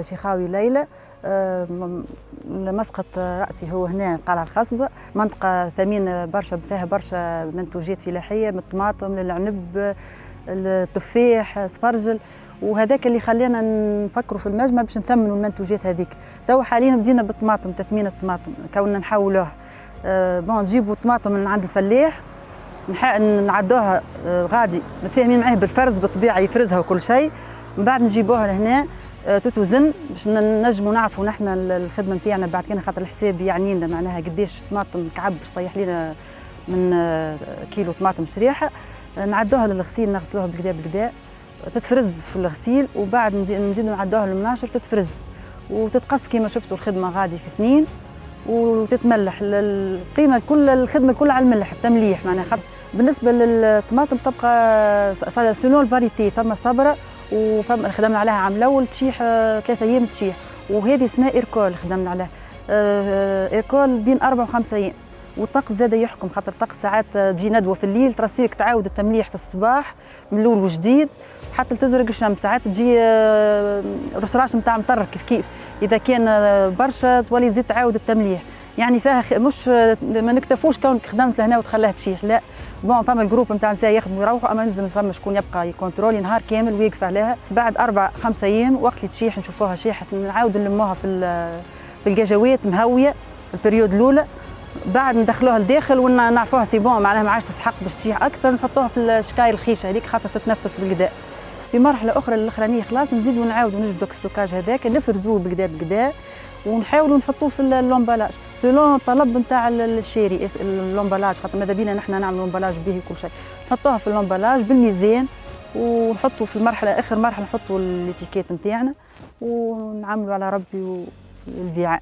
شيخاوي ليلى آه، مسقط رأسي هو هنا قلعة الخصبه منطقة ثمينه برشا فيها برشا منتوجات فلاحية من الطماطم للعنب التفاح سفرجل وهذاك اللي خلينا نفكروا في المجمع باش نثمنوا المنتوجات هذيك. تو حاليا بدينا بالطماطم تثمين الطماطم كوننا نحولوه أه بون نجيبوا طماطم من عند الفلاح نعدوها أه غادي متفاهمين معاه بالفرز بالطبيعة يفرزها وكل شيء. من بعد نجيبوها لهنا. تتوزن باش نجموا نعرفوا نحن الخدمة نتاعنا بعد كان خاطر الحساب يعني لنا معناها قديش طماطم كعب باش طيح لنا من أه، كيلو طماطم شريحة. نعدوها للغسيل نغسلوها بالكدا بالكدا تتفرز في الغسيل وبعد نزيدو نعدوها للمناشر تتفرز. وتتقص كما شفتوا الخدمة غادي في اثنين وتتملح. القيمة كل الخدمة كلها على الملح التمليح معناها خاطر. بالنسبة للطماطم تبقى selon ال variété فما صبرة. وفما خدمنا عليها عام الأول تشيح ثلاثة أيام تشيح. وهذه اسمها ايركول خدمنا عليها آه، ايركول بين أربع وخمسة أيام. والطقس زاد يحكم خاطر الطقس ساعات تجي ندوة في الليل ترسيك تعاود التمليح في الصباح من الأول وجديد. حتى تزرق الشمس ساعات تجي آه، رشراش نتاع مطر كيف كيف. إذا كان آه، برشا تولي تزيد تعاود التمليح. يعني فيها مش آه، ما نكتفوش كونك خدمت لهنا وتخليها تشيح لا. bon فما ال groupe نتاع نساء يخدموا يروحوا أما لازم فما شكون يبقى يكونترولي نهار كامل ويقف عليها. بعد أربع خمسة أيام وقت اللي تشيح نشوفوها شيحت نعاود نلموها في في الكاجوات مهوية ال période الأولى. بعد ندخلوها لداخل ونعرفوها c'est bon معناها ما عادش تسحق باش تشيح أكثر نحطوها في الشكاير الخيشة هذيك خاطر تتنفس بالقداء في مرحلة أخرى الأخرانية خلاص نزيدوا نعاودوا نجبدوا stockage هذاك نفرزوه بالقدا بالقدا ونحاولوا نحطوه في اللومبالاج. سولون الطلب نتاع الشاري اللومبالاج خاطر ماذا بينا نحن نعملوا لومبالاج به كل شيء. نحطوها في اللومبالاج بالميزان ونحطوا في المرحلة آخر مرحلة نحطوا الإتيكيت نتاعنا ونعملوا على ربي والبيعان